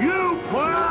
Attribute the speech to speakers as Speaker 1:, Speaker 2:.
Speaker 1: You play!